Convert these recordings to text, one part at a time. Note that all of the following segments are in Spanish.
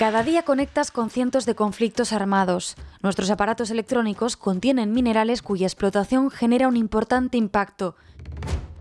Cada día conectas con cientos de conflictos armados. Nuestros aparatos electrónicos contienen minerales cuya explotación genera un importante impacto.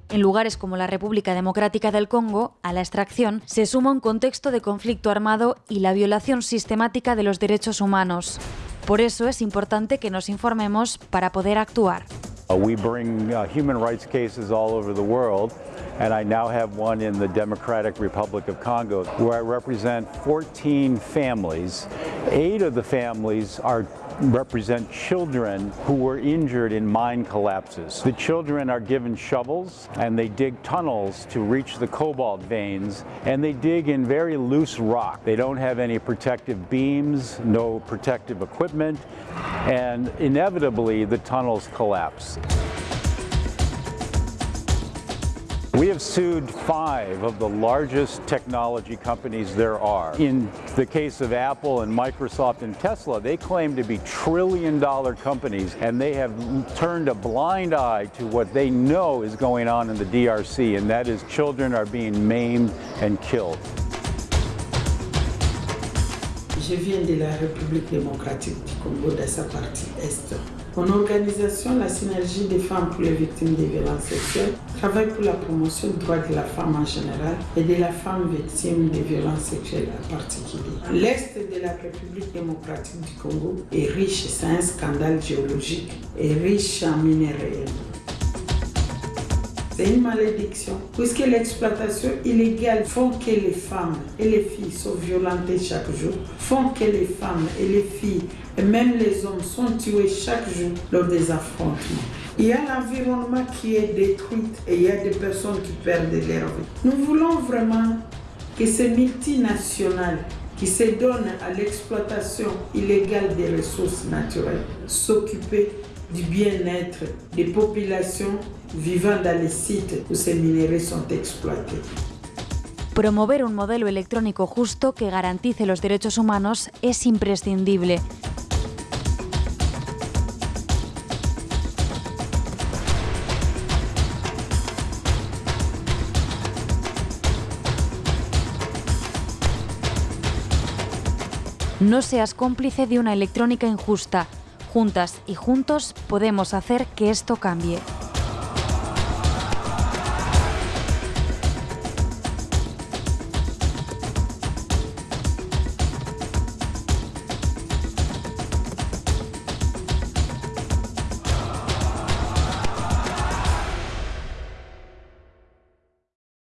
En lugares como la República Democrática del Congo, a la extracción se suma un contexto de conflicto armado y la violación sistemática de los derechos humanos. Por eso es importante que nos informemos para poder actuar. Uh, we bring uh, human rights cases all over the world, and I now have one in the Democratic Republic of Congo where I represent 14 families. Eight of the families are represent children who were injured in mine collapses. The children are given shovels and they dig tunnels to reach the cobalt veins and they dig in very loose rock. They don't have any protective beams, no protective equipment, and inevitably the tunnels collapse. We have sued five of the largest technology companies there are. In the case of Apple and Microsoft and Tesla, they claim to be trillion dollar companies and they have turned a blind eye to what they know is going on in the DRC and that is children are being maimed and killed. Je viens de la République démocratique du Congo, de sa partie Est. Mon organisation, la Synergie des femmes pour les victimes des violences sexuelles, travaille pour la promotion du droit de la femme en général et de la femme victime des violences sexuelles en particulier. L'Est de la République démocratique du Congo est riche, c'est un scandale géologique, et riche en minerais. C'est une malédiction, puisque l'exploitation illégale font que les femmes et les filles sont violentées chaque jour, font que les femmes et les filles et même les hommes sont tués chaque jour lors des affrontements. Il y a l'environnement qui est détruit et il y a des personnes qui perdent leur vie. Nous voulons vraiment que ces multinationales qui se donnent à l'exploitation illégale des ressources naturelles s'occuper du bien-être des populations vivant dans les sites où ces minerais sont exploités. Promover un modelo electrónico justo que garantice los derechos humanos es imprescindible. No seas cómplice de una electrónica injusta. Juntas y juntos podemos hacer que esto cambie.